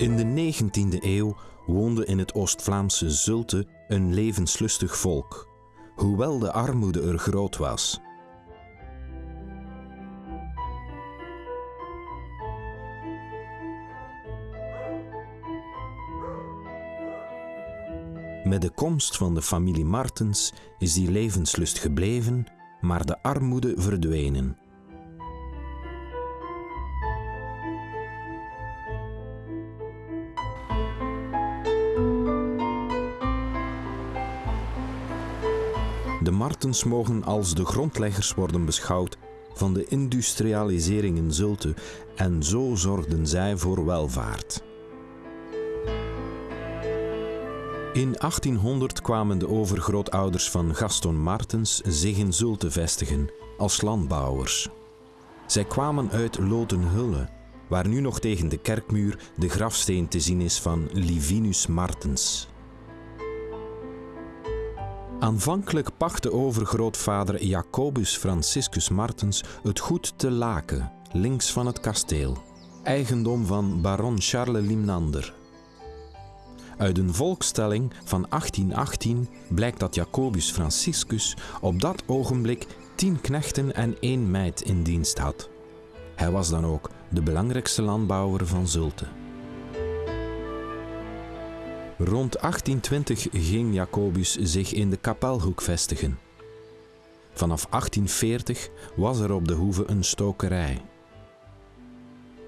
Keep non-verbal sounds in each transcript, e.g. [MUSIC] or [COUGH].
In de 19e eeuw woonde in het Oost-Vlaamse Zulte een levenslustig volk, hoewel de armoede er groot was. Met de komst van de familie Martens is die levenslust gebleven, maar de armoede verdwenen. De Martens mogen als de grondleggers worden beschouwd van de industrialisering in Zulte en zo zorgden zij voor welvaart. In 1800 kwamen de overgrootouders van Gaston Martens zich in Zulte vestigen als landbouwers. Zij kwamen uit Lotenhulle, waar nu nog tegen de kerkmuur de grafsteen te zien is van Livinus Martens. Aanvankelijk pachtte overgrootvader Jacobus Franciscus Martens het goed te Laken, links van het kasteel, eigendom van baron Charles Limnander. Uit een volkstelling van 1818 blijkt dat Jacobus Franciscus op dat ogenblik tien knechten en één meid in dienst had. Hij was dan ook de belangrijkste landbouwer van Zulte. Rond 1820 ging Jacobus zich in de Kapelhoek vestigen. Vanaf 1840 was er op de hoeve een stokerij.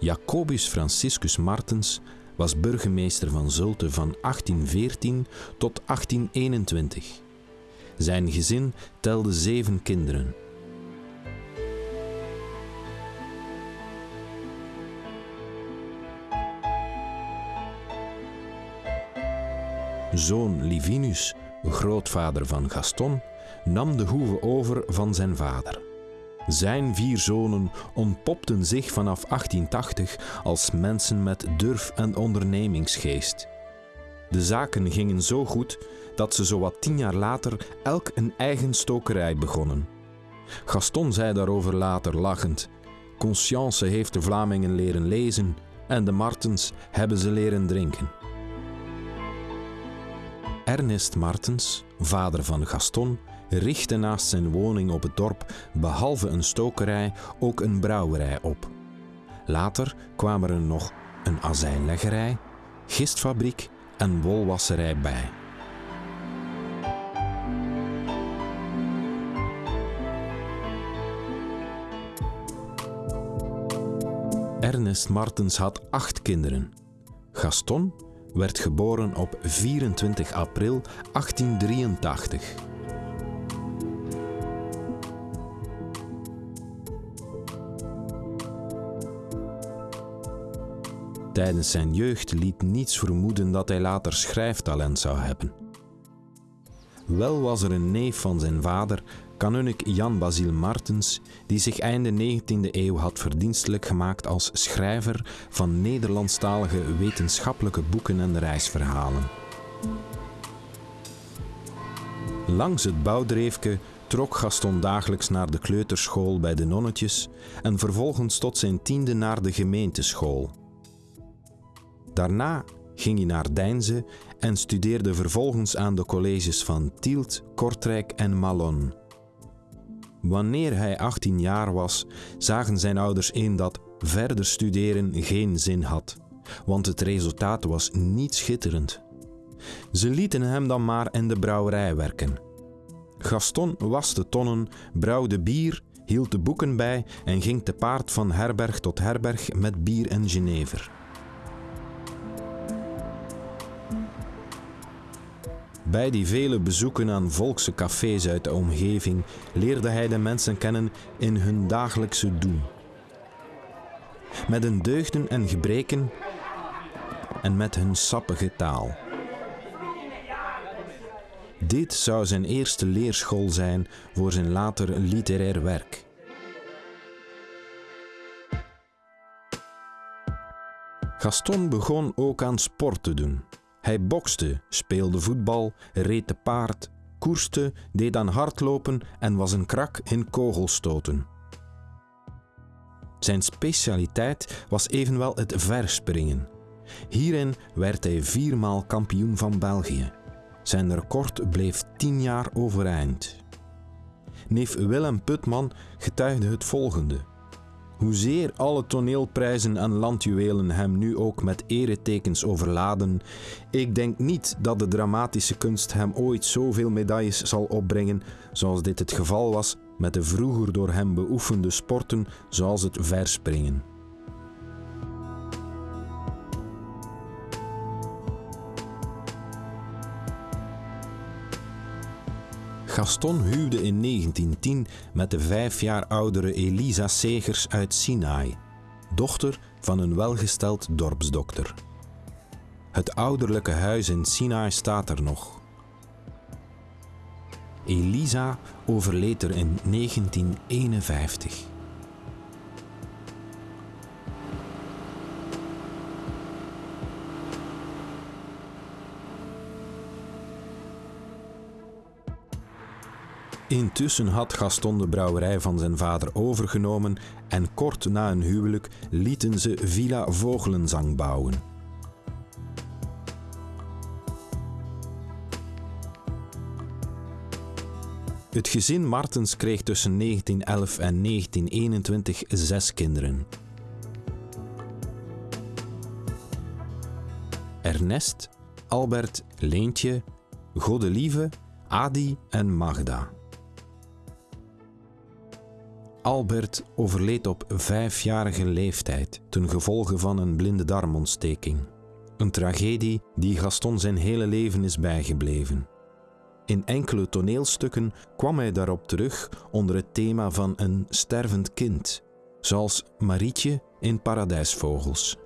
Jacobus Franciscus Martens was burgemeester van Zulte van 1814 tot 1821. Zijn gezin telde zeven kinderen. Zoon Livinus, grootvader van Gaston, nam de hoeve over van zijn vader. Zijn vier zonen ontpopten zich vanaf 1880 als mensen met durf en ondernemingsgeest. De zaken gingen zo goed dat ze zowat tien jaar later elk een eigen stokerij begonnen. Gaston zei daarover later lachend: Conscience heeft de Vlamingen leren lezen en de Martens hebben ze leren drinken. Ernest Martens, vader van Gaston, richtte naast zijn woning op het dorp behalve een stokerij ook een brouwerij op. Later kwamen er nog een azijnleggerij, gistfabriek en wolwasserij bij. Ernest Martens had acht kinderen. Gaston werd geboren op 24 april 1883. Tijdens zijn jeugd liet niets vermoeden dat hij later schrijftalent zou hebben. Wel was er een neef van zijn vader, kanunnik Jan Basil Martens, die zich einde 19e eeuw had verdienstelijk gemaakt als schrijver van Nederlandstalige wetenschappelijke boeken en reisverhalen. Langs het bouwdreefke trok Gaston dagelijks naar de kleuterschool bij de nonnetjes en vervolgens tot zijn tiende naar de gemeenteschool. Daarna ging hij naar Deinze en studeerde vervolgens aan de colleges van Tielt, Kortrijk en Malon. Wanneer hij 18 jaar was, zagen zijn ouders in dat verder studeren geen zin had, want het resultaat was niet schitterend. Ze lieten hem dan maar in de brouwerij werken. Gaston waste tonnen, brouwde bier, hield de boeken bij en ging te paard van herberg tot herberg met bier en jenever. Bij die vele bezoeken aan volkse cafés uit de omgeving leerde hij de mensen kennen in hun dagelijkse doen. Met hun deugden en gebreken en met hun sappige taal. Dit zou zijn eerste leerschool zijn voor zijn later literair werk. Gaston begon ook aan sport te doen. Hij bokste, speelde voetbal, reed te paard, koerste, deed aan hardlopen en was een krak in kogelstoten. Zijn specialiteit was evenwel het verspringen. Hierin werd hij viermaal kampioen van België. Zijn record bleef tien jaar overeind. Neef Willem Putman getuigde het volgende. Hoezeer alle toneelprijzen en landjuwelen hem nu ook met eretekens overladen, ik denk niet dat de dramatische kunst hem ooit zoveel medailles zal opbrengen zoals dit het geval was met de vroeger door hem beoefende sporten zoals het verspringen. Gaston huwde in 1910 met de vijf jaar oudere Elisa Segers uit Sinaai, dochter van een welgesteld dorpsdokter. Het ouderlijke huis in Sinaai staat er nog. Elisa overleed er in 1951. Intussen had Gaston de brouwerij van zijn vader overgenomen en kort na een huwelijk lieten ze Villa Vogelenzang bouwen. Het gezin Martens kreeg tussen 1911 en 1921 zes kinderen. Ernest, Albert, Leentje, Godelieve, Adi en Magda. Albert overleed op vijfjarige leeftijd ten gevolge van een blinde darmontsteking. Een tragedie die Gaston zijn hele leven is bijgebleven. In enkele toneelstukken kwam hij daarop terug onder het thema van een stervend kind, zoals Marietje in Paradijsvogels.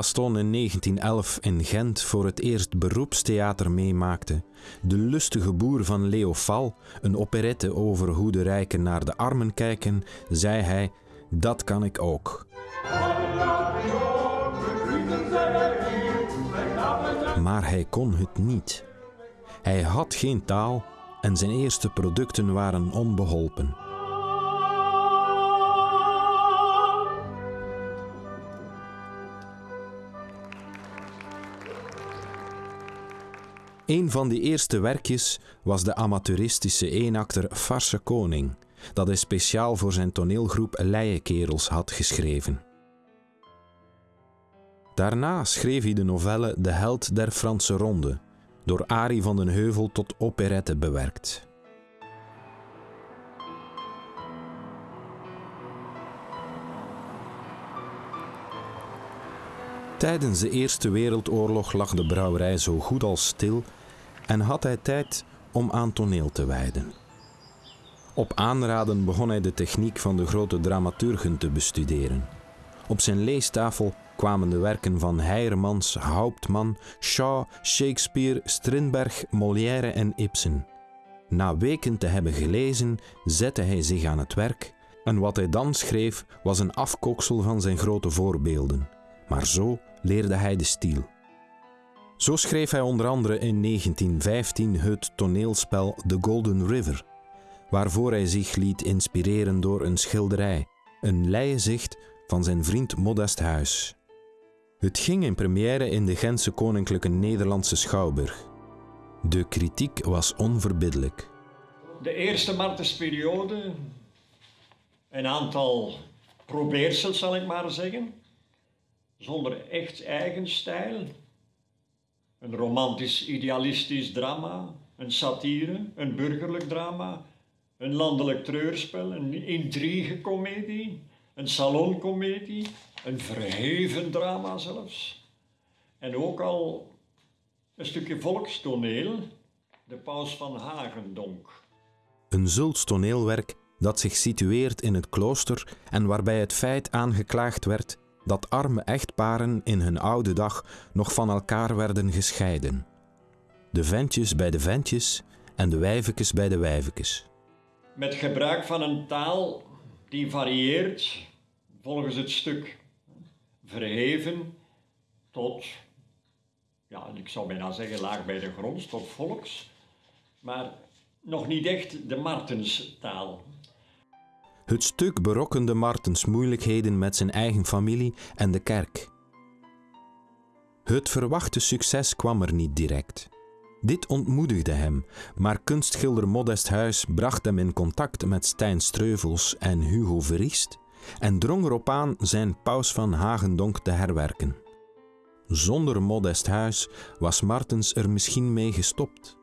Gaston in 1911 in Gent voor het eerst beroepstheater meemaakte, De lustige boer van Leo Fal, een operette over hoe de rijken naar de armen kijken, zei hij: Dat kan ik ook. Maar hij kon het niet. Hij had geen taal en zijn eerste producten waren onbeholpen. Een van die eerste werkjes was de amateuristische eenakter Farse Koning, dat hij speciaal voor zijn toneelgroep Leienkerels had geschreven. Daarna schreef hij de novelle De Held der Franse Ronde, door Arie van den Heuvel tot operette bewerkt. Tijdens de Eerste Wereldoorlog lag de brouwerij zo goed als stil en had hij tijd om aan toneel te wijden. Op aanraden begon hij de techniek van de grote dramaturgen te bestuderen. Op zijn leestafel kwamen de werken van Heijermans, Hauptmann, Shaw, Shakespeare, Strindberg, Molière en Ibsen. Na weken te hebben gelezen, zette hij zich aan het werk en wat hij dan schreef was een afkoksel van zijn grote voorbeelden. Maar zo leerde hij de stiel. Zo schreef hij onder andere in 1915 het toneelspel The Golden River, waarvoor hij zich liet inspireren door een schilderij, een leienzicht van zijn vriend Modest Huis. Het ging in première in de Gentse Koninklijke Nederlandse Schouwburg. De kritiek was onverbiddelijk. De eerste Martensperiode, een aantal probeersels zal ik maar zeggen, zonder echt eigen stijl, een romantisch idealistisch drama, een satire, een burgerlijk drama, een landelijk treurspel, een intrigecomedie, een saloncomedie, een verheven drama zelfs. En ook al een stukje volkstoneel, De Paus van Hagendonk. Een zulks toneelwerk dat zich situeert in het klooster en waarbij het feit aangeklaagd werd dat arme echtparen in hun oude dag nog van elkaar werden gescheiden. De ventjes bij de ventjes en de wijvekes bij de wijvekes. Met gebruik van een taal die varieert volgens het stuk. Verheven tot, ja, ik zou bijna zeggen laag bij de grond, tot volks, maar nog niet echt de Martenstaal. Het stuk berokkende Martens moeilijkheden met zijn eigen familie en de kerk. Het verwachte succes kwam er niet direct. Dit ontmoedigde hem, maar kunstschilder Modest Huis bracht hem in contact met Stijn Streuvels en Hugo Verriest en drong erop aan zijn Paus van Hagendonk te herwerken. Zonder Modest Huis was Martens er misschien mee gestopt.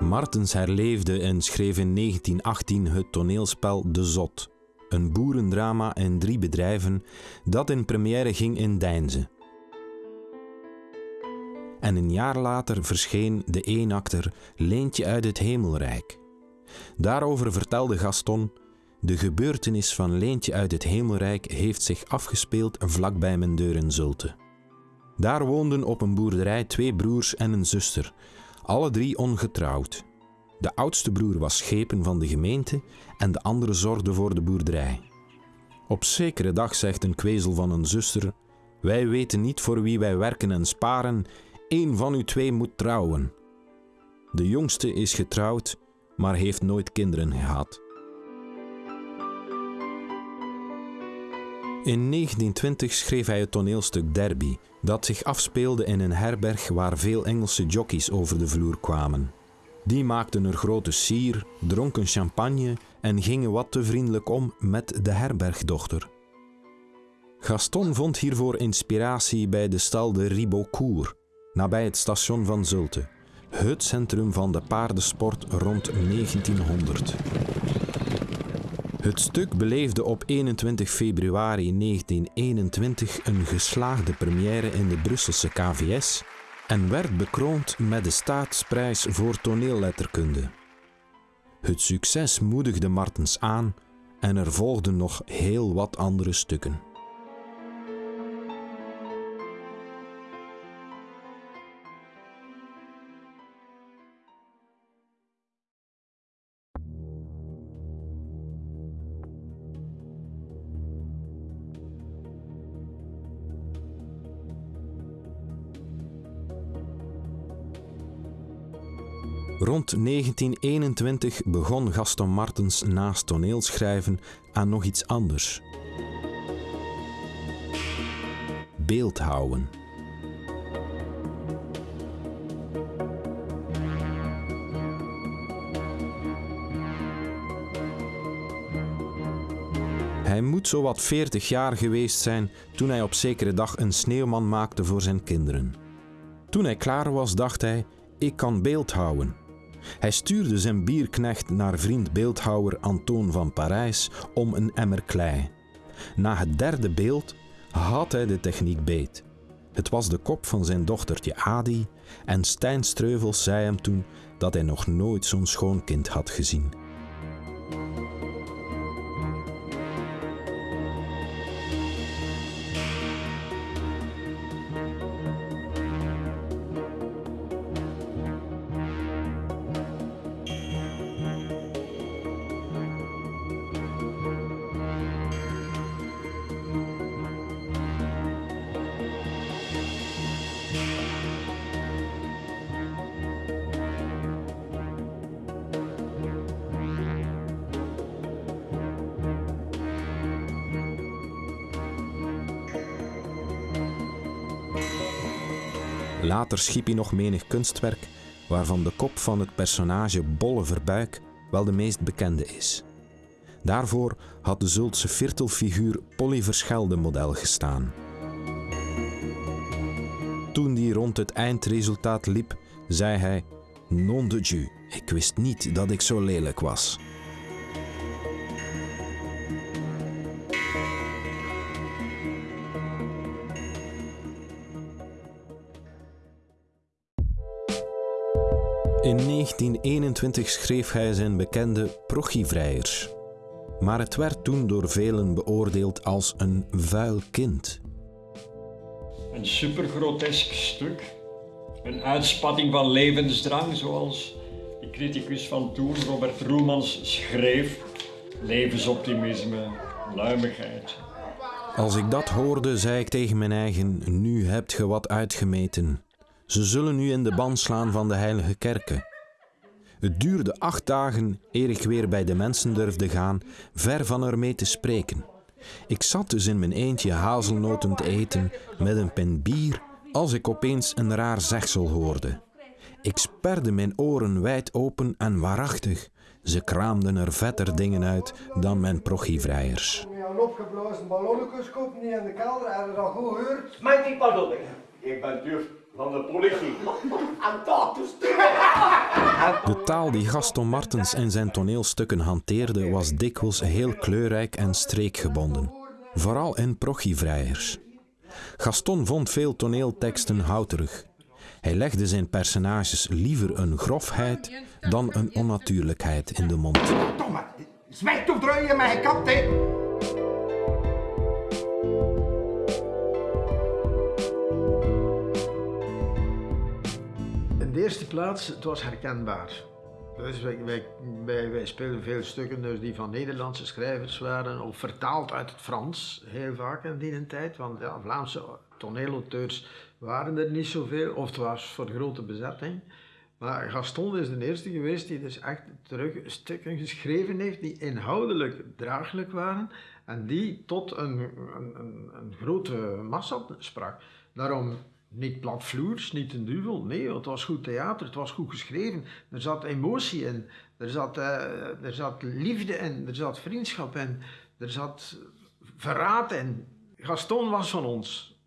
Martens herleefde en schreef in 1918 het toneelspel De Zot, een boerendrama in drie bedrijven dat in première ging in Deinze. En een jaar later verscheen de eenakter Leentje uit het Hemelrijk. Daarover vertelde Gaston: De gebeurtenis van Leentje uit het Hemelrijk heeft zich afgespeeld vlakbij mijn deur in Zulte. Daar woonden op een boerderij twee broers en een zuster, alle drie ongetrouwd. De oudste broer was schepen van de gemeente en de andere zorgde voor de boerderij. Op zekere dag zegt een kwezel van een zuster: Wij weten niet voor wie wij werken en sparen, één van u twee moet trouwen. De jongste is getrouwd, maar heeft nooit kinderen gehad. In 1920 schreef hij het toneelstuk Derby, dat zich afspeelde in een herberg waar veel Engelse jockeys over de vloer kwamen. Die maakten er grote sier, dronken champagne en gingen wat te vriendelijk om met de herbergdochter. Gaston vond hiervoor inspiratie bij de stal de Ribeaucourt, nabij het station van Zulte, het centrum van de paardensport rond 1900. Het stuk beleefde op 21 februari 1921 een geslaagde première in de Brusselse KVS en werd bekroond met de staatsprijs voor toneelletterkunde. Het succes moedigde Martens aan en er volgden nog heel wat andere stukken. Rond 1921 begon Gaston Martens naast toneelschrijven aan nog iets anders. Beeldhouden. Hij moet zowat 40 jaar geweest zijn toen hij op zekere dag een sneeuwman maakte voor zijn kinderen. Toen hij klaar was, dacht hij: Ik kan beeldhouden. Hij stuurde zijn bierknecht naar vriend beeldhouwer Antoon van Parijs om een emmer klei. Na het derde beeld had hij de techniek beet. Het was de kop van zijn dochtertje Adi en Stijn Streuvels zei hem toen dat hij nog nooit zo'n schoon kind had gezien. Later schiep hij nog menig kunstwerk, waarvan de kop van het personage Bolle Verbuik wel de meest bekende is. Daarvoor had de Zultse virtelfiguur Polly Verschelde model gestaan. Toen die rond het eindresultaat liep, zei hij: Non de Dieu, ik wist niet dat ik zo lelijk was. In 1921 schreef hij zijn bekende Prochievrijers. Maar het werd toen door velen beoordeeld als een vuil kind. Een supergrotesk stuk. Een uitspatting van levensdrang, zoals de criticus van toen, Robert Roelmans, schreef. Levensoptimisme, luimigheid. Als ik dat hoorde, zei ik tegen mijn eigen: Nu hebt ge wat uitgemeten. Ze zullen nu in de ban slaan van de heilige kerken. Het duurde acht dagen eer ik weer bij de mensen durfde gaan, ver van ermee te spreken. Ik zat dus in mijn eentje hazelnoten te eten met een pen bier als ik opeens een raar zegsel hoorde. Ik sperde mijn oren wijd open en waarachtig, ze kraamden er vetter dingen uit dan mijn prochievrijers. Een opgeblazen ballonnetjes kopen niet in de kelder, en dat al goed gehoord? Mijn die pardon, ik ben duf van de politie. En dat is De taal die Gaston Martens in zijn toneelstukken hanteerde was dikwijls heel kleurrijk en streekgebonden, vooral in prochievrijers. Gaston vond veel toneelteksten houterig. Hij legde zijn personages liever een grofheid dan een onnatuurlijkheid in de mond. Domme, zwijg toch draaien kant, hè? De eerste plaats, het was herkenbaar. Dus wij, wij, wij, speelden veel stukken dus die van Nederlandse schrijvers waren, of vertaald uit het Frans, heel vaak in die tijd. Want Vlaamse toneelauteurs waren er niet zoveel, of het was voor grote bezetting. Maar Gaston is de eerste geweest die dus echt terug stukken geschreven heeft die inhoudelijk draaglijk waren en die tot een, een, een, een grote massa sprak. Daarom niet platvloers, niet een duvel. Nee, het was goed theater, het was goed geschreven. Er zat emotie in, er zat, uh, er zat liefde in, er zat vriendschap in, er zat verraad in. Gaston was van ons.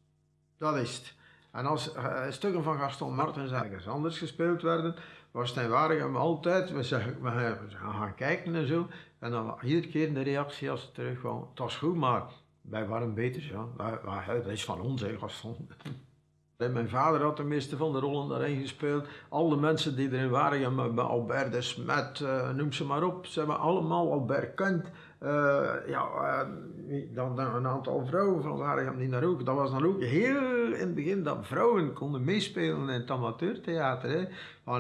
Dat is het. En als uh, stukken van Gaston Martens ergens anders gespeeld werden, was het in Waregem altijd, we, zeggen, we gaan gaan kijken en zo. En dan iedere keer de reactie als het terugkwam, het was goed, maar wij waren beter. Ja. Dat is van ons, hè, Gaston. [LAUGHS] Mijn vader had de meeste van de rollen daarin gespeeld. Alle mensen die erin waren, met Albert de Smet, uh, noem ze maar op, ze hebben allemaal Albert Kent. Uh, ja, uh, dan, een aantal vrouwen van Waregem die daar ook. Dat was dan ook heel in het begin dat vrouwen konden meespelen in het amateurtheater. Hè.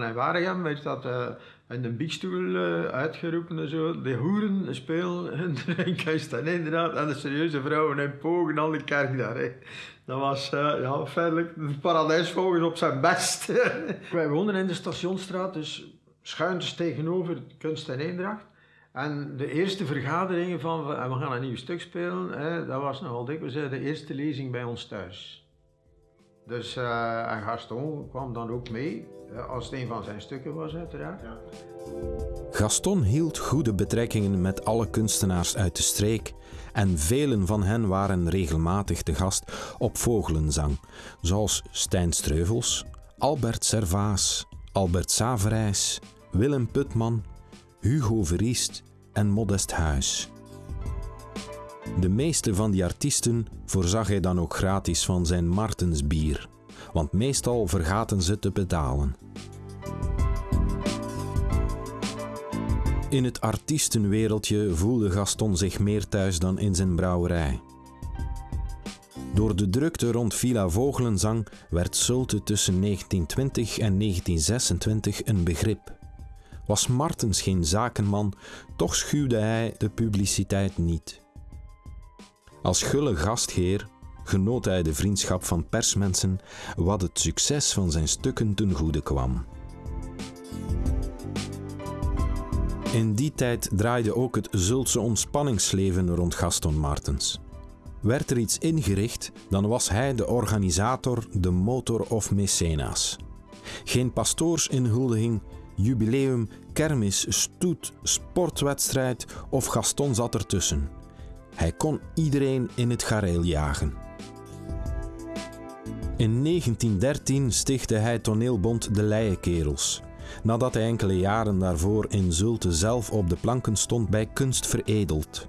In Waregem werd dat in de biekstoel uitgeroepen en zo. De hoeren spelen in de [LAUGHS] en inderdaad. En de serieuze vrouwen in pogen al die kerk daar. Hè. Dat was uh, ja, feitelijk de paradijsvogels op zijn best. [LAUGHS] Wij woonden in de Stationstraat, dus schuintjes tegenover Kunst en Eendracht. En de eerste vergaderingen van, we gaan een nieuw stuk spelen, hè, dat was nogal dikwijls de eerste lezing bij ons thuis. Dus uh, en Gaston kwam dan ook mee, als het een van zijn stukken was uiteraard. Ja. Gaston hield goede betrekkingen met alle kunstenaars uit de streek en velen van hen waren regelmatig te gast op vogelenzang, zoals Stijn Streuvels, Albert Servaas, Albert Saverijs, Willem Putman, Hugo Verriest en Modest Huis. De meeste van die artiesten voorzag hij dan ook gratis van zijn Martensbier, want meestal vergaten ze te betalen. In het artiestenwereldje voelde Gaston zich meer thuis dan in zijn brouwerij. Door de drukte rond Villa Vogelenzang werd Zulte tussen 1920 en 1926 een begrip. Was Martens geen zakenman, toch schuwde hij de publiciteit niet. Als gulle gastheer genoot hij de vriendschap van persmensen, wat het succes van zijn stukken ten goede kwam. In die tijd draaide ook het Zultse ontspanningsleven rond Gaston Martens. Werd er iets ingericht, dan was hij de organisator, de motor of mecenaas. Geen pastoorsinhuldiging, jubileum, kermis, stoet, sportwedstrijd of Gaston zat ertussen. Hij kon iedereen in het gareel jagen. In 1913 stichtte hij toneelbond De Leienkerels nadat hij enkele jaren daarvoor in Zulte zelf op de planken stond bij Kunst Veredeld.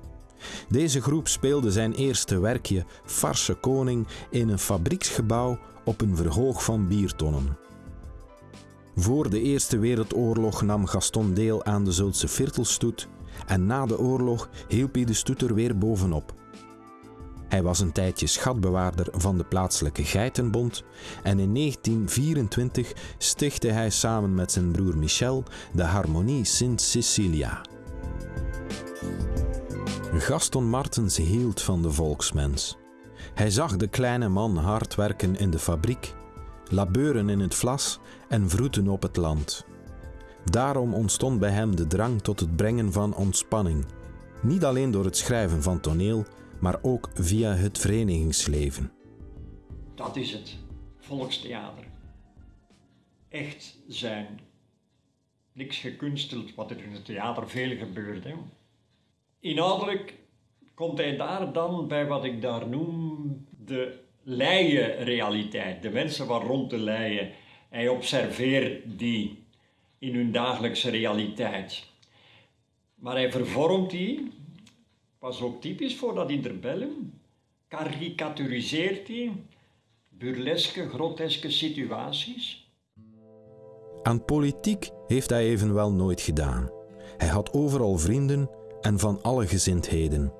Deze groep speelde zijn eerste werkje, Farse Koning, in een fabrieksgebouw op een verhoog van biertonnen. Voor de Eerste Wereldoorlog nam Gaston deel aan de Zultse Virtelstoet en na de oorlog hielp hij de stoet er weer bovenop. Hij was een tijdje schatbewaarder van de plaatselijke Geitenbond en in 1924 stichtte hij samen met zijn broer Michel de Harmonie Sint Cecilia. Gaston Martens hield van de volksmens. Hij zag de kleine man hard werken in de fabriek, labeuren in het vlas en vroeten op het land. Daarom ontstond bij hem de drang tot het brengen van ontspanning, niet alleen door het schrijven van toneel, maar ook via het verenigingsleven. Dat is het, volkstheater. Echt zijn. Niks gekunsteld, wat er in het theater veel gebeurt. Hè. Inhoudelijk komt hij daar dan bij wat ik daar noem de leien-realiteit. De mensen waar rond de leien. Hij observeert die in hun dagelijkse realiteit. Maar hij vervormt die, was ook typisch voor dat interbellum, karikaturiseert die burleske, groteske situaties. Aan politiek heeft hij evenwel nooit gedaan. Hij had overal vrienden en van alle gezindheden.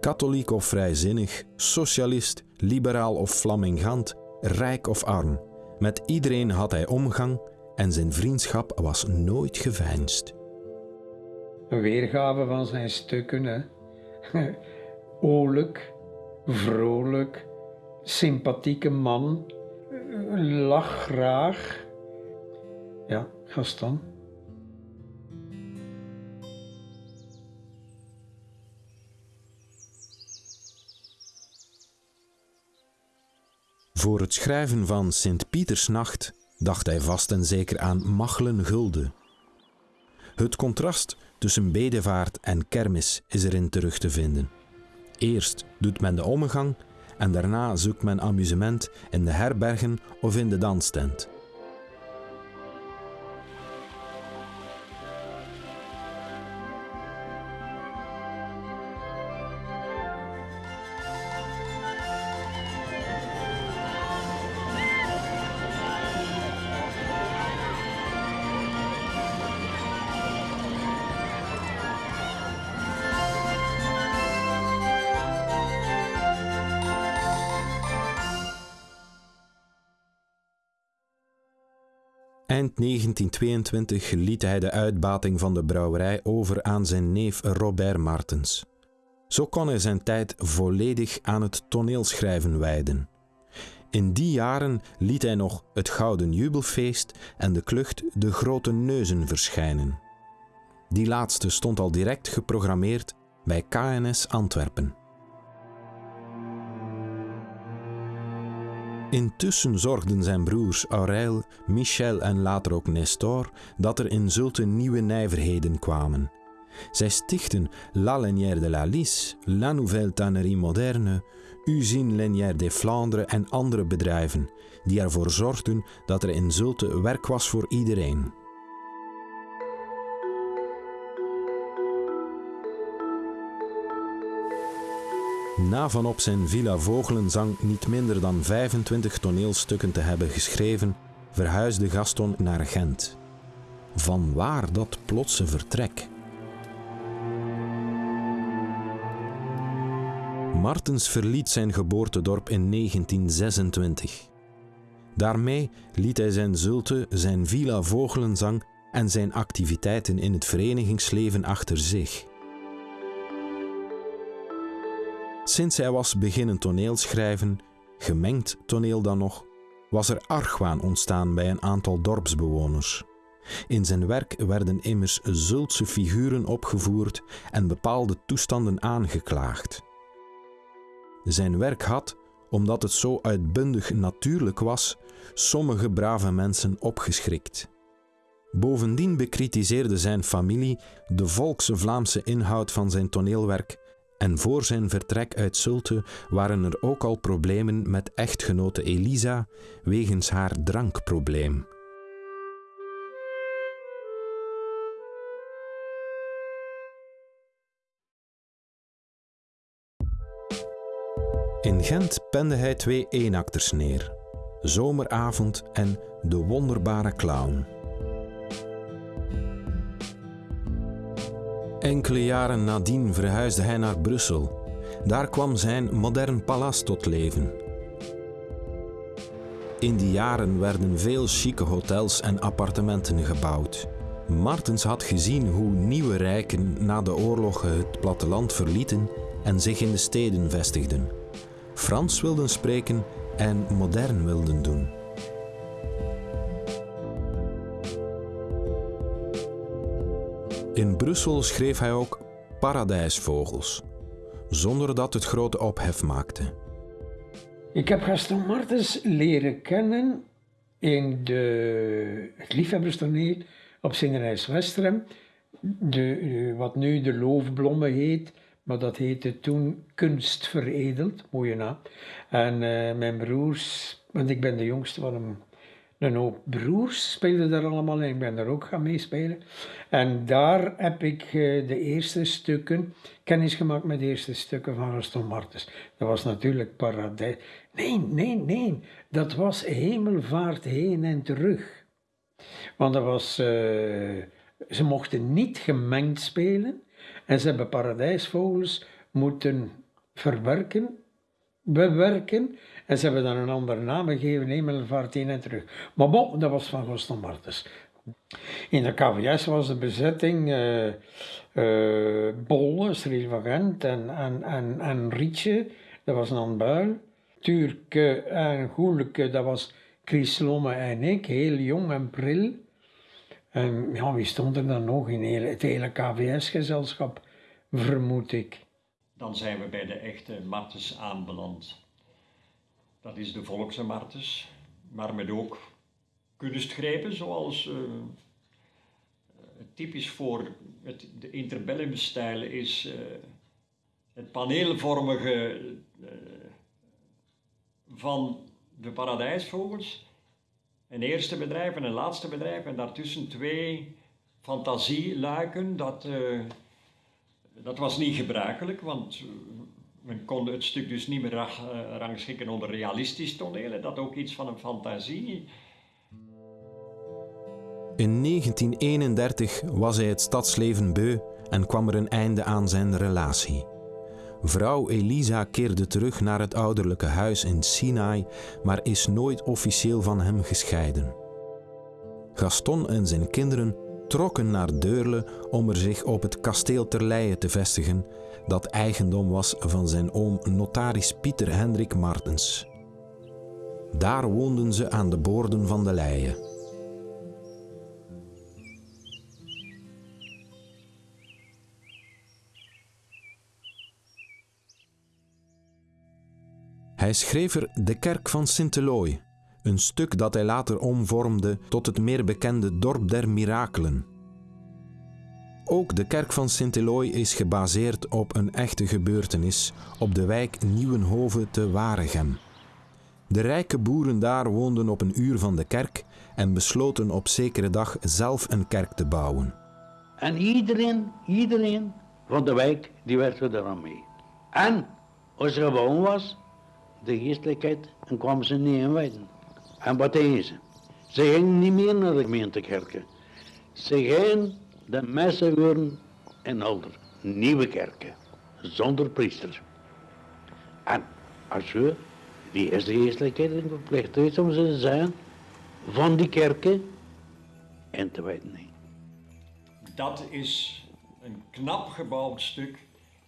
Katholiek of vrijzinnig, socialist, liberaal of flamingant, rijk of arm. Met iedereen had hij omgang en zijn vriendschap was nooit geveinsd. Een weergave van zijn stukken. Hè. [LAUGHS] Oorlijk, vrolijk, sympathieke man, lach graag. Ja, Gaston. Voor het schrijven van Sint-Pietersnacht dacht hij vast en zeker aan Machelen Gulde. Het contrast tussen bedevaart en kermis is erin terug te vinden. Eerst doet men de omgang en daarna zoekt men amusement in de herbergen of in de danstent. Eind 1922 liet hij de uitbating van de brouwerij over aan zijn neef Robert Martens. Zo kon hij zijn tijd volledig aan het toneelschrijven wijden. In die jaren liet hij nog het Gouden Jubelfeest en de klucht De Grote Neuzen verschijnen. Die laatste stond al direct geprogrammeerd bij KNS Antwerpen. Intussen zorgden zijn broers Aurel, Michel en later ook Nestor dat er in Zulte nieuwe nijverheden kwamen. Zij stichten La de la Lys, La Nouvelle Tannerie Moderne, Usine Lanière des Flandres en andere bedrijven, die ervoor zorgden dat er in Zulte werk was voor iedereen. Na van op zijn Villa Vogelenzang niet minder dan 25 toneelstukken te hebben geschreven, verhuisde Gaston naar Gent. Van waar dat plotse vertrek? Martens verliet zijn geboortedorp in 1926. Daarmee liet hij zijn zulte, zijn Villa Vogelenzang en zijn activiteiten in het verenigingsleven achter zich. Sinds hij was beginnen toneelschrijven, gemengd toneel dan nog, was er argwaan ontstaan bij een aantal dorpsbewoners. In zijn werk werden immers zultse figuren opgevoerd en bepaalde toestanden aangeklaagd. Zijn werk had, omdat het zo uitbundig natuurlijk was, sommige brave mensen opgeschrikt. Bovendien bekritiseerde zijn familie de volkse Vlaamse inhoud van zijn toneelwerk en voor zijn vertrek uit Zulte waren er ook al problemen met echtgenote Elisa wegens haar drankprobleem. In Gent pende hij twee eenakters neer: Zomeravond en De Wonderbare Clown. Enkele jaren nadien verhuisde hij naar Brussel. Daar kwam zijn modern palace tot leven. In die jaren werden veel chique hotels en appartementen gebouwd. Martens had gezien hoe nieuwe rijken na de oorlogen het platteland verlieten en zich in de steden vestigden. Frans wilden spreken en modern wilden doen. In Brussel schreef hij ook Paradijsvogels, zonder dat het grote ophef maakte. Ik heb Gaston Martens leren kennen in de, het liefhebberstoneel op Zingerijs Westrem, de, wat nu de Loofblommen heet, maar dat heette toen Kunst Veredeld, mooie naam. En uh, mijn broers, want ik ben de jongste van een, een hoop broers, speelden daar allemaal in. Ik ben daar ook gaan meespelen. En daar heb ik uh, de eerste stukken, kennis gemaakt met de eerste stukken van Gaston Martens. Dat was natuurlijk Paradijs. Nee, nee, nee. Dat was Hemelvaart heen en terug. Want dat was... Uh, ze mochten niet gemengd spelen. En ze hebben paradijsvogels moeten verwerken, bewerken. En ze hebben dan een andere naam gegeven, Hemelvaart heen en terug. Maar bon, dat was van Gaston Martens. In de KVS was de bezetting uh, uh, Bolle, Cyril en, en, en, en Rietje, dat was een Buil. Turke en Goeleke, dat was Chris Lomme en ik, heel jong en pril. En ja, wie stond er dan nog in het hele KVS-gezelschap, vermoed ik. Dan zijn we bij de echte Martens aanbeland. Dat is de volkse Martens, maar met ook kunstgrepen zoals uh, typisch voor het, de interbellum-stijl is uh, het paneelvormige van de paradijsvogels een eerste bedrijf en een laatste bedrijf en daartussen twee fantasieluiken. Dat, dat was niet gebruikelijk, want men kon het stuk dus niet meer uh, rangschikken onder realistisch toneel. Dat ook iets van een fantasie. In 1931 was hij het stadsleven beu en kwam er een einde aan zijn relatie. Vrouw Elisa keerde terug naar het ouderlijke huis in Sinai, maar is nooit officieel van hem gescheiden. Gaston en zijn kinderen trokken naar Deurle om er zich op het kasteel Terleije te vestigen, dat eigendom was van zijn oom notaris Pieter Hendrik Martens. Daar woonden ze aan de boorden van de Leie. Hij schreef er De Kerk van Sint-Eloi, een stuk dat hij later omvormde tot het meer bekende Dorp der Mirakelen. Ook de kerk van Sint-Eloi is gebaseerd op een echte gebeurtenis op de wijk Nieuwenhoven te Waregem. De rijke boeren daar woonden op een uur van de kerk en besloten op zekere dag zelf een kerk te bouwen. En iedereen, iedereen van de wijk, die werkte er aan mee. En als er gewoon was, de geestelijkheid en kwamen ze niet inwijden. En wat deden ze? Ze gingen niet meer naar de gemeentekerken. Ze gingen de messen horen in Alder. Nieuwe kerken, zonder priester. En als we, wie is de geestelijkheid in verplicht om ze te zijn van die kerken in te wijden? Dat is een knap gebouwd stuk,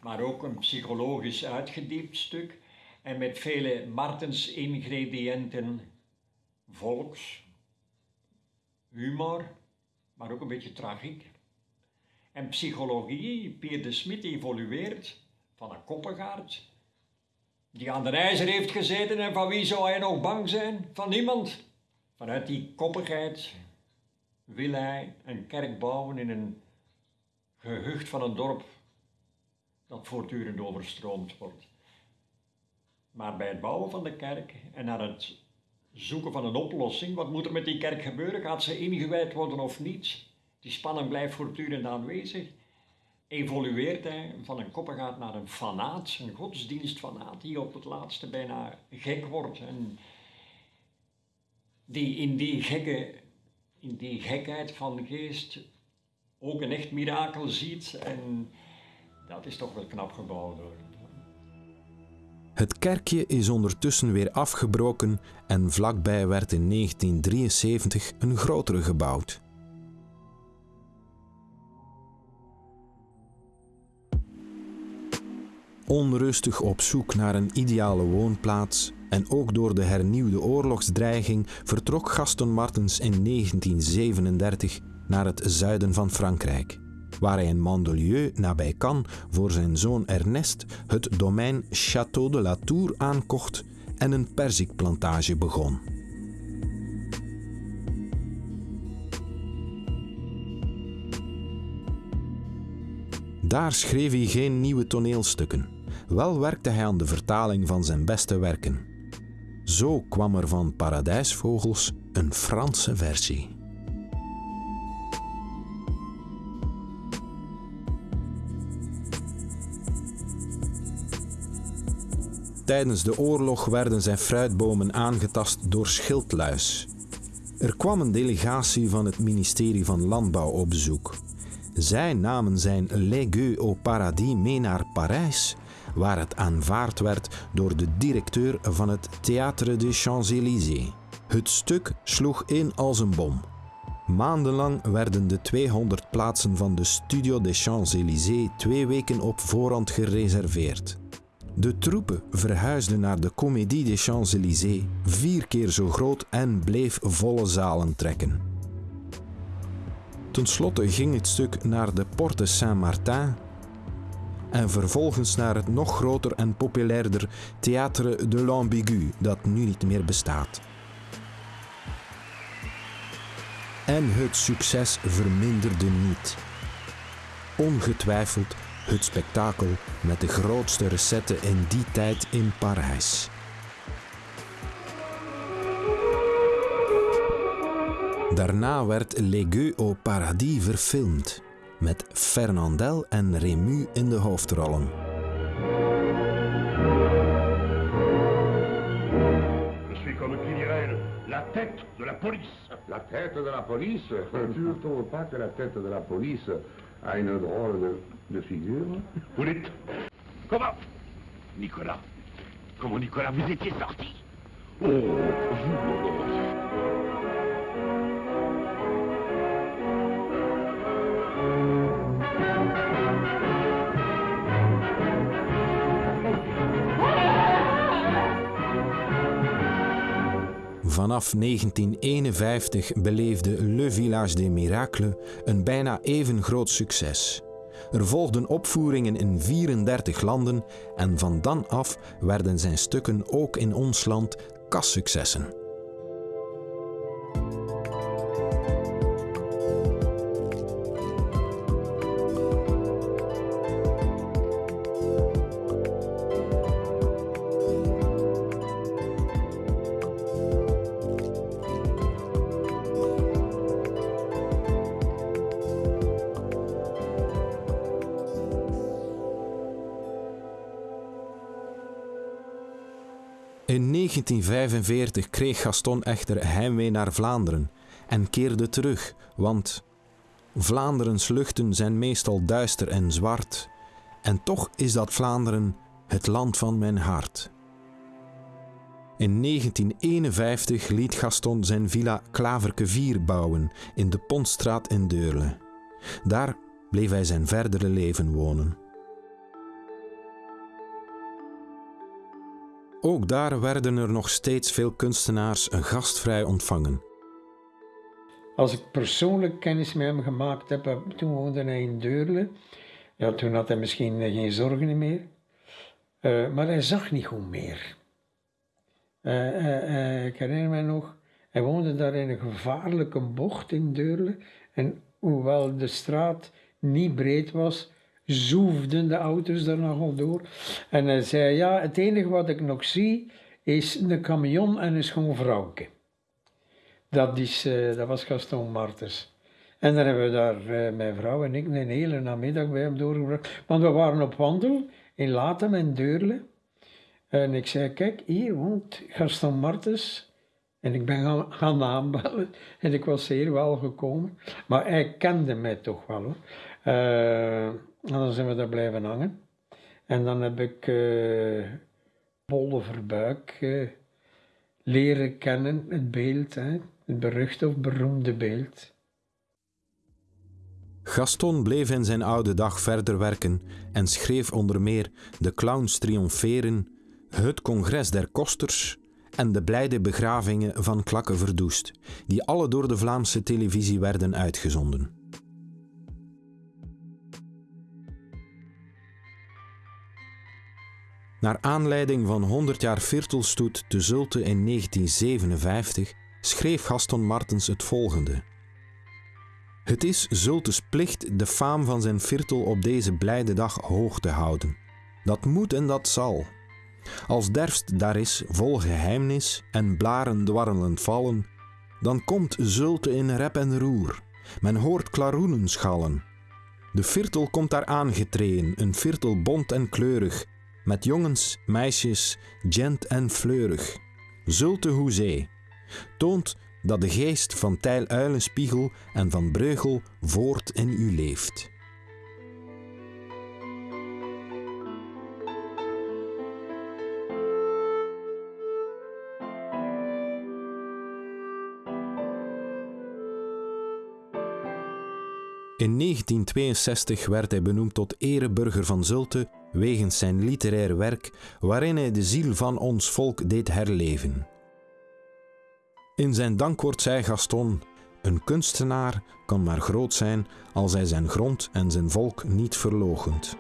maar ook een psychologisch uitgediept stuk en met vele Martens ingrediënten, volks, humor, maar ook een beetje tragiek. En psychologie, Pier de Smit evolueert van een koppengaard, die aan de ijzer heeft gezeten en van wie zou hij nog bang zijn? Van niemand. Vanuit die koppigheid wil hij een kerk bouwen in een gehucht van een dorp dat voortdurend overstroomd wordt. Maar bij het bouwen van de kerk en naar het zoeken van een oplossing, wat moet er met die kerk gebeuren? Gaat ze ingewijd worden of niet? Die spanning blijft voortdurend aanwezig. Evolueert hij van een koppengaat naar een fanaat, een godsdienstfanaat, die op het laatste bijna gek wordt. En die in die, gekke, in die gekheid van geest ook een echt mirakel ziet. En dat is toch wel knap gebouwd. Het kerkje is ondertussen weer afgebroken en vlakbij werd in 1973 een grotere gebouwd. Onrustig op zoek naar een ideale woonplaats en ook door de hernieuwde oorlogsdreiging vertrok Gaston Martens in 1937 naar het zuiden van Frankrijk, waar hij in Mandelieu nabij Cannes voor zijn zoon Ernest het domein Château de la Tour aankocht en een perzikplantage begon. Daar schreef hij geen nieuwe toneelstukken. Wel werkte hij aan de vertaling van zijn beste werken. Zo kwam er van Paradijsvogels een Franse versie. Tijdens de oorlog werden zijn fruitbomen aangetast door schildluis. Er kwam een delegatie van het ministerie van Landbouw op bezoek. Zij namen zijn Gueux au Paradis mee naar Parijs, waar het aanvaard werd door de directeur van het Théâtre des Champs-Élysées. Het stuk sloeg in als een bom. Maandenlang werden de 200 plaatsen van de Studio des Champs-Élysées twee weken op voorhand gereserveerd. De troepen verhuisden naar de Comédie des Champs-Élysées, vier keer zo groot en bleef volle zalen trekken. Ten slotte ging het stuk naar de Porte Saint-Martin en vervolgens naar het nog groter en populairder Théâtre de l'Ambigu, dat nu niet meer bestaat. En het succes verminderde niet. Ongetwijfeld het spektakel met de grootste recette in die tijd in Parijs. Daarna werd Gueux au Paradis verfilmd, met Fernandel en Rému in de hoofdrollen. Je suis comme qui dirait la tête de la police. La tête de la police Tu ne trouves pas que la tête de la police a une drôle de, de figure Vous dites Comment Nicolas Comment Nicolas Vous étiez sorti Oh, vous Vanaf 1951 beleefde Le Village des Miracles een bijna even groot succes. Er volgden opvoeringen in 34 landen en van dan af werden zijn stukken ook in ons land kassuccessen. 1945 kreeg Gaston echter heimwee naar Vlaanderen en keerde terug, want Vlaanderens luchten zijn meestal duister en zwart, en toch is dat Vlaanderen het land van mijn hart. In 1951 liet Gaston zijn villa Klaverke 4 bouwen in de Pontstraat in Deurle. Daar bleef hij zijn verdere leven wonen. Ook daar werden er nog steeds veel kunstenaars gastvrij ontvangen. Als ik persoonlijk kennis met hem gemaakt heb, eh, toen woonde hij in Deurle. Ja, toen had hij misschien eh, geen zorgen meer. Uh, maar hij zag niet goed meer. Uh, uh, ik herinner me nog, hij woonde daar in een gevaarlijke bocht in Deurle. En hoewel de straat niet breed was, zoefden de auto's daar nogal door. En hij zei, ja, het enige wat ik nog zie is een camion en een schoon vrouwke. Dat, is, uh, dat was Gaston Martens. En dan hebben we daar, uh, mijn vrouw en ik, een hele namiddag bij hem doorgebracht. Want we waren op wandel in Latem en Deurle. En ik zei, kijk, hier woont Gaston Martens. En ik ben gaan, gaan aanbellen. En ik was zeer wel gekomen. Maar hij kende mij toch wel hoor. Uh, en dan zijn we daar blijven hangen. En dan heb ik uh, Bolle Verbuik uh, leren kennen, het beeld, hè, het beruchte of beroemde beeld. Gaston bleef in zijn oude dag verder werken en schreef onder meer De Clowns Triomferen, Het Congres der Kosters en De Blijde Begravingen van Klakke Verdoest, die alle door de Vlaamse televisie werden uitgezonden. Naar aanleiding van 100 jaar Virtelstoet te Zulte in 1957 schreef Gaston Martens het volgende. Het is Zultes plicht de faam van zijn Virtel op deze blijde dag hoog te houden. Dat moet en dat zal. Als derfst daar is vol geheimnis en blaren dwarrelend vallen, dan komt Zulte in rep en roer. Men hoort klaroenen schallen. De Virtel komt daar aangetreden, een Virtel bont en kleurig, met jongens, meisjes, gent en fleurig. Zulte hoezee toont dat de geest van Tijl Uilenspiegel en van Breugel voort in u leeft. In 1962 werd hij benoemd tot ereburger van Zulte wegens zijn literair werk waarin hij de ziel van ons volk deed herleven. In zijn dankwoord zei Gaston: Een kunstenaar kan maar groot zijn als hij zijn grond en zijn volk niet verloochent.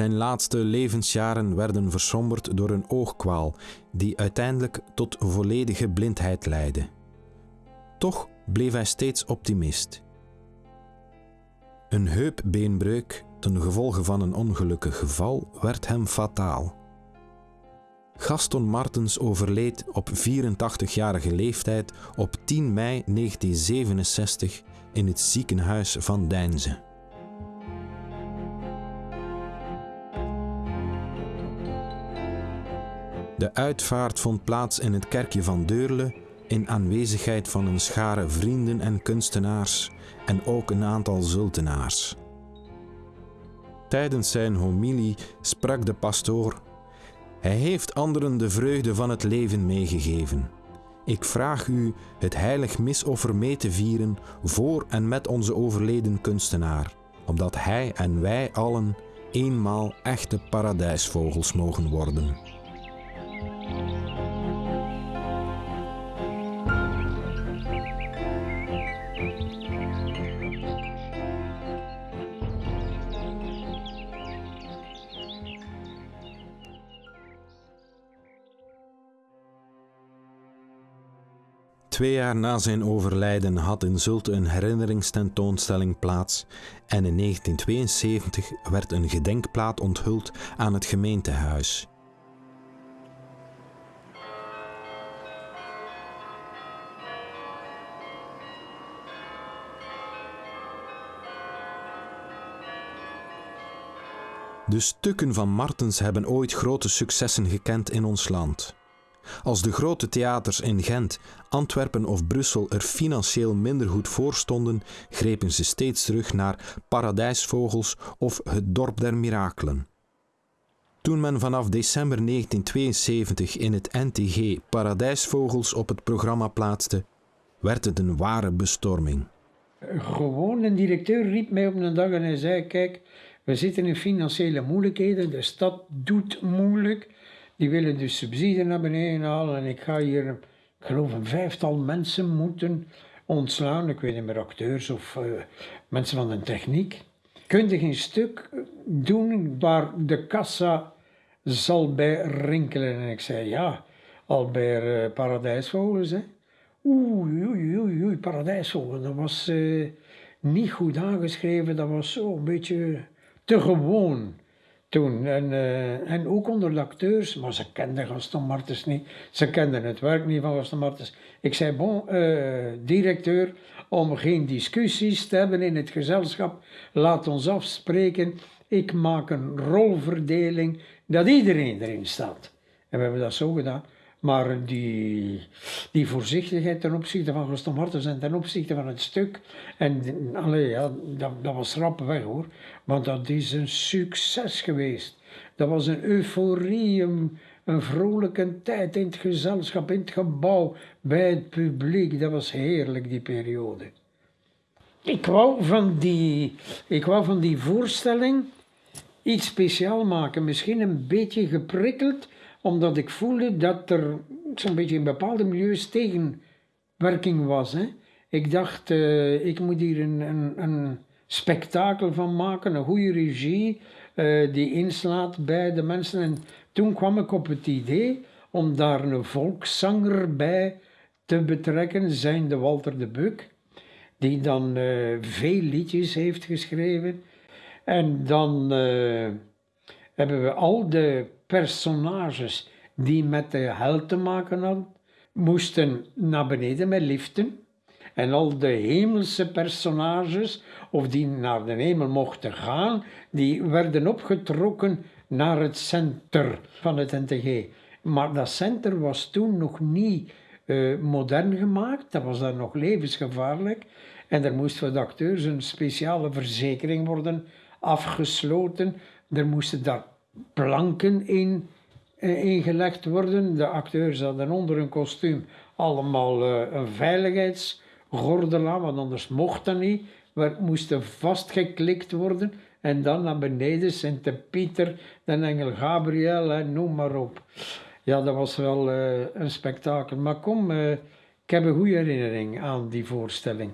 Zijn laatste levensjaren werden versomberd door een oogkwaal die uiteindelijk tot volledige blindheid leidde. Toch bleef hij steeds optimist. Een heupbeenbreuk ten gevolge van een ongelukkig geval werd hem fataal. Gaston Martens overleed op 84-jarige leeftijd op 10 mei 1967 in het ziekenhuis van Deinze. De uitvaart vond plaats in het kerkje van Deurle in aanwezigheid van een schare vrienden en kunstenaars en ook een aantal zultenaars. Tijdens zijn homilie sprak de pastoor: Hij heeft anderen de vreugde van het leven meegegeven. Ik vraag u het heilig misoffer mee te vieren voor en met onze overleden kunstenaar, opdat hij en wij allen eenmaal echte paradijsvogels mogen worden. Twee jaar na zijn overlijden had in Zulte een herinneringstentoonstelling plaats en in 1972 werd een gedenkplaat onthuld aan het gemeentehuis. De stukken van Martens hebben ooit grote successen gekend in ons land. Als de grote theaters in Gent, Antwerpen of Brussel er financieel minder goed voor stonden, grepen ze steeds terug naar Paradijsvogels of Het Dorp der Mirakelen. Toen men vanaf december 1972 in het NTG Paradijsvogels op het programma plaatste, werd het een ware bestorming. Gewoon een directeur riep mij op een dag en hij zei: Kijk, we zitten in financiële moeilijkheden, de stad doet moeilijk. Die willen dus subsidie naar beneden halen en ik ga hier, ik geloof een vijftal mensen moeten ontslaan. Ik weet niet meer, acteurs of uh, mensen van de techniek. Kun je geen stuk doen waar de kassa zal bij rinkelen? En ik zei ja, al bij uh, Paradijsvogels. Hè. Oei, oei, oei, oei, Paradijsvogels. Dat was uh, niet goed aangeschreven, dat was zo een beetje te gewoon toen. En, uh, en ook onder de acteurs, maar ze kenden Gaston Martens niet. Ze kenden het werk niet van Gaston Martens. Ik zei, bon, uh, directeur, om geen discussies te hebben in het gezelschap, laat ons afspreken. Ik maak een rolverdeling dat iedereen erin staat. En we hebben dat zo gedaan. Maar die, die voorzichtigheid ten opzichte van Gaston Martens en ten opzichte van het stuk, en allee, ja, dat, dat was rap weg hoor. Want dat is een succes geweest. Dat was een euforie, een, een vrolijke tijd in het gezelschap, in het gebouw, bij het publiek. Dat was heerlijk, die periode. Ik wou van die, ik wou van die voorstelling iets speciaal maken. Misschien een beetje geprikkeld, omdat ik voelde dat er zo'n beetje in bepaalde milieus tegenwerking was. Hè. Ik dacht, uh, ik moet hier een, een, een, spektakel van maken, een goede regie uh, die inslaat bij de mensen. En toen kwam ik op het idee om daar een volkszanger bij te betrekken, zijnde Walter de Buk die dan uh, veel liedjes heeft geschreven. En dan hebben we al de personages die met de hel te maken hadden, moesten naar beneden met liften. En al de hemelse personages, of die naar de hemel mochten gaan, die werden opgetrokken naar het center van het NTG. Maar dat center was toen nog niet uh, modern gemaakt, dat was dan nog levensgevaarlijk. En er moest voor de acteurs een speciale verzekering worden afgesloten. Er moesten daar planken in uh, ingelegd worden. De acteurs hadden onder hun kostuum allemaal uh, een veiligheidsgordel aan, want anders mocht dat niet. We moesten vastgeklikt worden en dan naar beneden Sint Pieter, de engel Gabriel en noem maar op. Ja, dat was wel uh, een spektakel. Maar kom, ik heb een goede herinnering aan die voorstelling.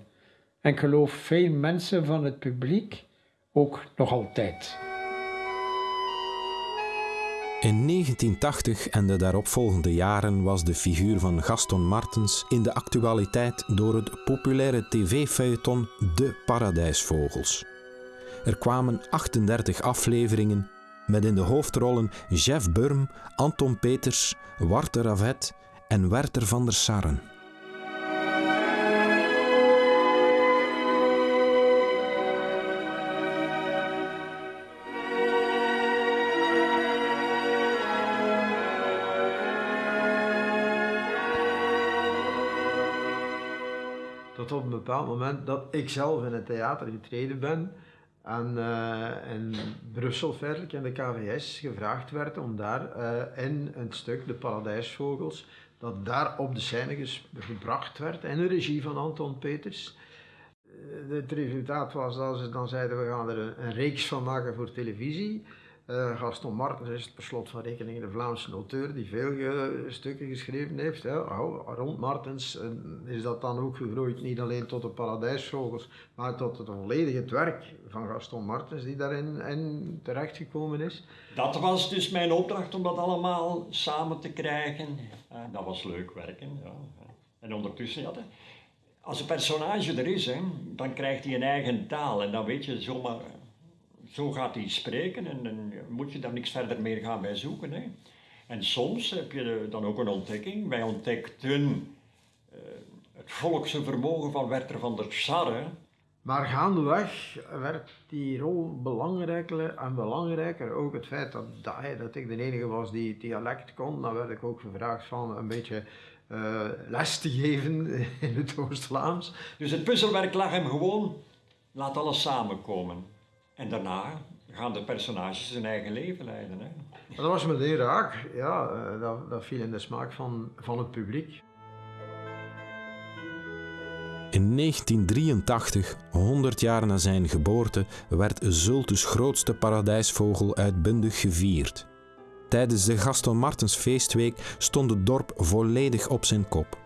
En ik geloof veel mensen van het publiek ook nog altijd. In 1980 en de daaropvolgende jaren was de figuur van Gaston Martens in de actualiteit door het populaire tv-feuilleton De Paradijsvogels. Er kwamen 38 afleveringen met in de hoofdrollen Jeff Burm, Anton Peters, Warte Ravet en Werter van der Sarren. Bepaald moment dat ik zelf in het theater getreden ben en uh, in Brussel feitelijk in de KVS gevraagd werd om daar uh, in een stuk De Paradijsvogels, dat daar op de scène gebracht werd in de regie van Anton Peters. Uh, het resultaat was dat ze dan zeiden we gaan er een reeks van maken voor televisie. Uh, Gaston Martens is per slot van rekening de Vlaamse auteur die veel stukken geschreven heeft. Hè. Rond Martens is dat dan ook gegroeid, niet alleen tot de Paradijsvogels, maar tot het volledige werk van Gaston Martens die daarin in terechtgekomen is. Dat was dus mijn opdracht om dat allemaal samen te krijgen. Dat was leuk werken. Ja. En ondertussen, ja, als een personage er is, dan krijgt hij een eigen taal en dan weet je zomaar zo gaat hij spreken en dan moet je daar niks verder meer gaan bij zoeken. Hè. En soms heb je dan ook een ontdekking. Wij ontdekten uh, het volkse vermogen van Werther van der Sarre. Maar gaandeweg werd die rol belangrijker en belangrijker. Ook het feit dat, dat, ik de enige was die het dialect kon, dan werd ik ook gevraagd van een beetje uh, les te geven in het Oost-Vlaams. Dus het puzzelwerk lag hem gewoon, laat alles samenkomen. En daarna gaan de personages hun eigen leven leiden. Hè. Dat was meteen raak. Ja, eh, dat, dat viel in de smaak van, van het publiek. In 1983, 100 jaar na zijn geboorte, werd Zultus grootste paradijsvogel uitbundig gevierd. Tijdens de Gaston Martens feestweek stond het dorp volledig op zijn kop.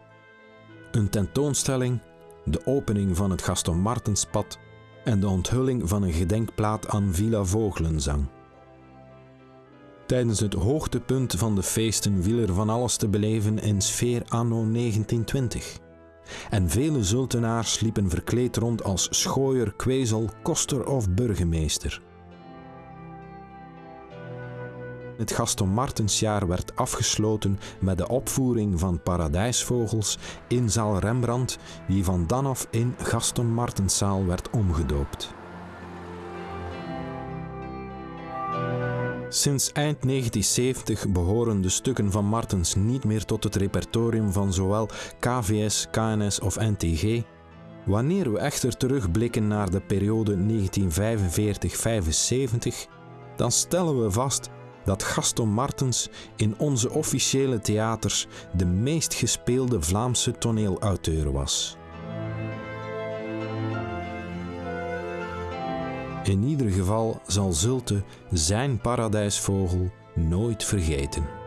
Een tentoonstelling, de opening van het Gaston Martenspad en de onthulling van een gedenkplaat aan Villa Vogelenzang. Tijdens het hoogtepunt van de feesten viel er van alles te beleven in sfeer anno 1920. En vele zultenaars liepen verkleed rond als schooier, kwezel, koster of burgemeester. Het Gaston Martensjaar werd afgesloten met de opvoering van Paradijsvogels in zaal Rembrandt, die van dan af in Gaston Martenszaal werd omgedoopt. Sinds eind 1970 behoren de stukken van Martens niet meer tot het repertorium van zowel KVS, KNS of NTG. Wanneer we echter terugblikken naar de periode 1945-75, dan stellen we vast dat Gaston Martens in onze officiële theaters de meest gespeelde Vlaamse toneelauteur was. In ieder geval zal Zulte zijn paradijsvogel nooit vergeten.